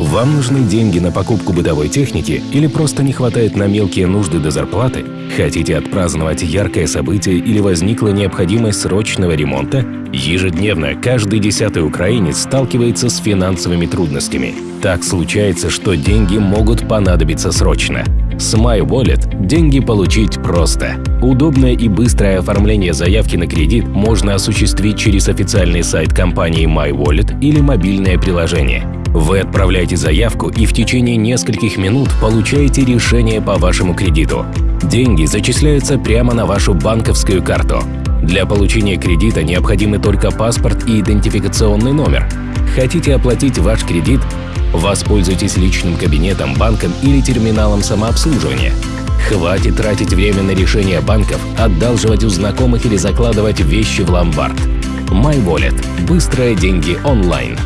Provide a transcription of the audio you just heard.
Вам нужны деньги на покупку бытовой техники или просто не хватает на мелкие нужды до зарплаты? Хотите отпраздновать яркое событие или возникла необходимость срочного ремонта? Ежедневно каждый десятый украинец сталкивается с финансовыми трудностями. Так случается, что деньги могут понадобиться срочно. С MyWallet деньги получить просто. Удобное и быстрое оформление заявки на кредит можно осуществить через официальный сайт компании MyWallet или мобильное приложение. Вы отправляете заявку и в течение нескольких минут получаете решение по вашему кредиту. Деньги зачисляются прямо на вашу банковскую карту. Для получения кредита необходимы только паспорт и идентификационный номер. Хотите оплатить ваш кредит? Воспользуйтесь личным кабинетом, банком или терминалом самообслуживания. Хватит тратить время на решение банков, одалживать у знакомых или закладывать вещи в ломбард. MyWallet. Быстрые деньги онлайн.